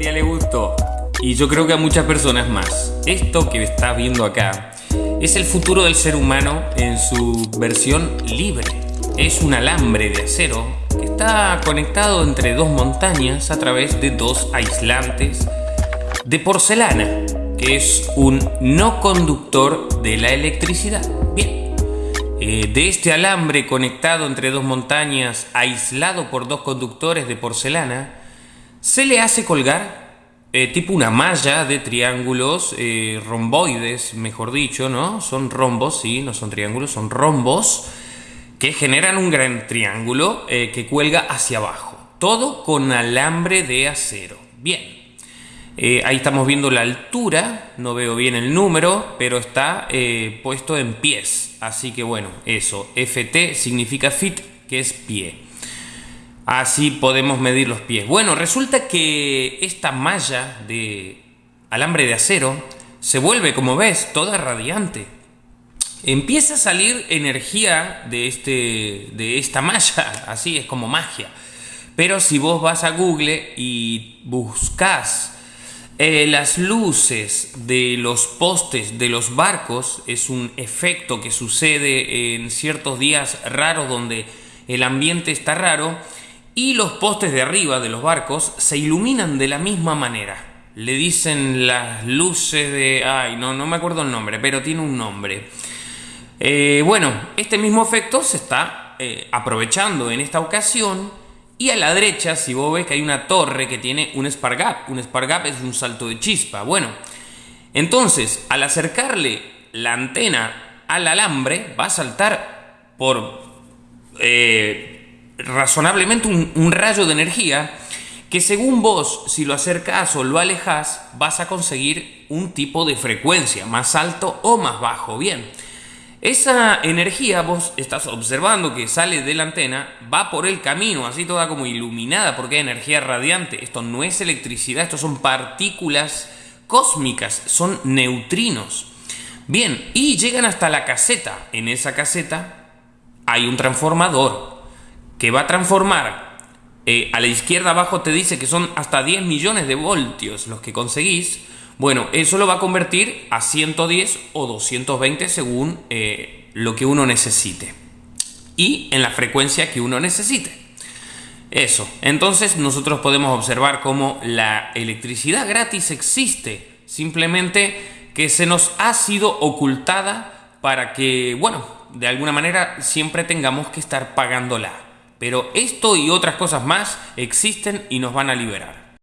Le gustó. Y yo creo que a muchas personas más. Esto que estás viendo acá es el futuro del ser humano en su versión libre. Es un alambre de acero que está conectado entre dos montañas a través de dos aislantes de porcelana, que es un no conductor de la electricidad. Bien, eh, de este alambre conectado entre dos montañas, aislado por dos conductores de porcelana, se le hace colgar eh, tipo una malla de triángulos eh, romboides, mejor dicho, ¿no? Son rombos, sí, no son triángulos, son rombos que generan un gran triángulo eh, que cuelga hacia abajo. Todo con alambre de acero. Bien. ahí estamos viendo la altura, no veo bien el número, pero está puesto en pies. Así que bueno, eso. FT significa fit, que es pie. Así podemos medir los pies. Bueno, resulta que esta malla de alambre de acero se vuelve, como ves, toda radiante. Empieza a salir energía de, este, de esta malla, así es como magia. Pero si vos vas a Google y buscas eh, las luces de los postes de los barcos, es un efecto que sucede en ciertos días raros donde el ambiente está raro, y los postes de arriba de los barcos se iluminan de la misma manera. Le dicen las luces de... Ay, no, no me acuerdo el nombre, pero tiene un nombre. Eh, bueno, este mismo efecto se está eh, aprovechando en esta ocasión y a la derecha, si vos ves que hay una torre que tiene un spark gap, un spark gap es un salto de chispa. Bueno, entonces al acercarle la antena al alambre va a saltar por eh, razonablemente un, rayo de energía que según vos, si lo acercás o lo alejas, vas a conseguir un tipo de frecuencia, más alto o más bajo. Bien, esa energía vos estás observando que sale de la antena, va por el camino, así toda como iluminada, porque hay energía radiante. Esto no es electricidad, esto son partículas cósmicas, son neutrinos. Bien, y llegan hasta la caseta. En esa caseta hay un transformador que va a transformar, eh, a la izquierda abajo te dice que son hasta 10 millones de voltios los que conseguís, bueno, eso lo va a convertir a 110 o 220 según eh, lo que uno necesite y en la frecuencia que uno necesite. Eso, entonces nosotros podemos observar cómo la electricidad gratis existe, simplemente que se nos ha sido ocultada para que, bueno, de alguna manera siempre tengamos que estar pagándola. Pero esto y otras cosas más existen y nos van a liberar.